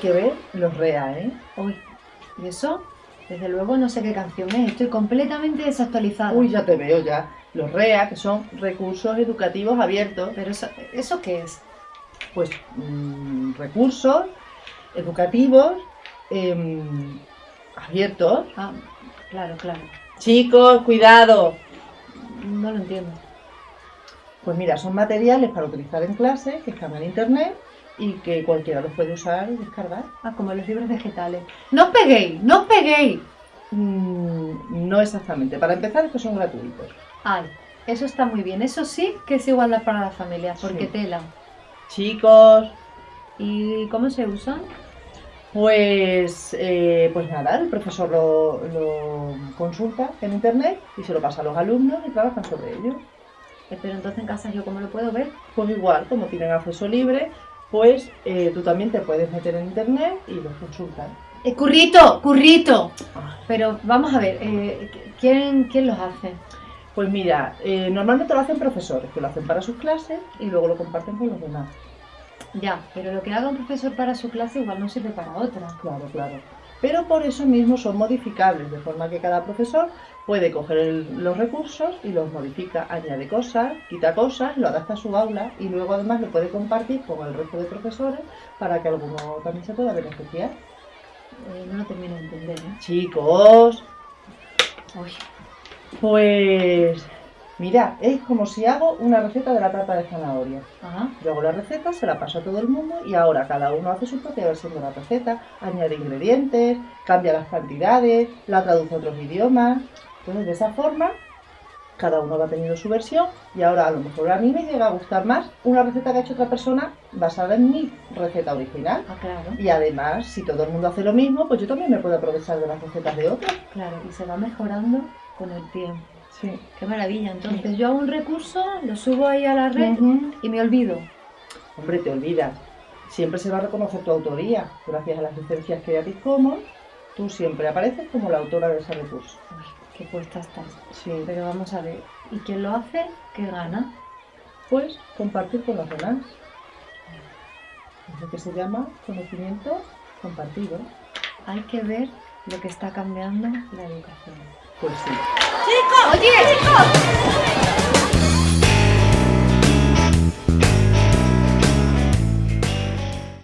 que ver los REA, ¿eh? Uy, ¿y eso? Desde luego no sé qué canción es, estoy completamente desactualizada. Uy, ya te veo ya. Los REA, que son recursos educativos abiertos, ¿Pero eso, eso qué es? pues mm, recursos educativos em, abiertos. Ah, claro, claro. Chicos, cuidado. No lo entiendo. Pues mira, son materiales para utilizar en clase que están en internet y que cualquiera los puede usar y descargar. Ah, como los libros vegetales. ¡No os peguéis! ¡No os peguéis! Mm, no exactamente. Para empezar, estos son gratuitos. Ay, eso está muy bien. Eso sí que es igualdad para las familias, porque Sí. tela. Chicos, ¿Y cómo se usan? pues, eh, pues nada, el profesor lo, lo consulta en internet y se lo pasa a los alumnos y trabajan sobre ello. Eh, Pero entonces en casa yo cómo lo puedo ver. Pues igual, como tienen acceso libre, pues eh, tú también te puedes meter en internet y los consultan. ¡Eh, ¡Currito! ¡Currito! Pero vamos a ver, eh, ¿quién, ¿quién los hace? Pues mira, eh, normalmente lo hacen profesores, que lo hacen para sus clases y luego lo comparten con los demás. Ya, pero lo que haga un profesor para su clase igual no sirve para otra. Claro, claro. Pero por eso mismo son modificables, de forma que cada profesor puede coger el- los recursos y los modifica, añade cosas, quita cosas, lo adapta a su aula y luego además lo puede compartir con el resto de profesores para que alguno también se pueda beneficiar. Eh, no lo termino de entender, ¿eh? Chicos, Uy, pues mira, es como si hago una receta de la tarta de zanahoria. ajá. Yo hago la receta, se la paso a todo el mundo y ahora cada uno hace su propia versión de la receta, añade ingredientes, cambia las cantidades, la traduce a otros idiomas. Entonces, de esa forma, cada uno va teniendo su versión y ahora a lo mejor a mí me llega a gustar más una receta que ha hecho otra persona basada en mi receta original. Ah, claro, Y además, si todo el mundo hace lo mismo, pues yo también me puedo aprovechar de las recetas de otros. claro. Y se va mejorando con el tiempo. Sí. Qué maravilla. Entonces yo hago un recurso, lo subo ahí a la red y me olvido. Hombre, te olvidas. Siempre se va a reconocer tu autoría. Gracias a las licencias Creative Commons, tú siempre apareces como la autora de ese recurso. Uy, qué puesta estás. Sí. Pero vamos a ver. ¿Y quién lo hace? ¿Qué gana? Pues compartir con los demás. Es lo que se llama conocimiento compartido. Hay que ver lo que está cambiando la educación. Pues sí. ¡Oye!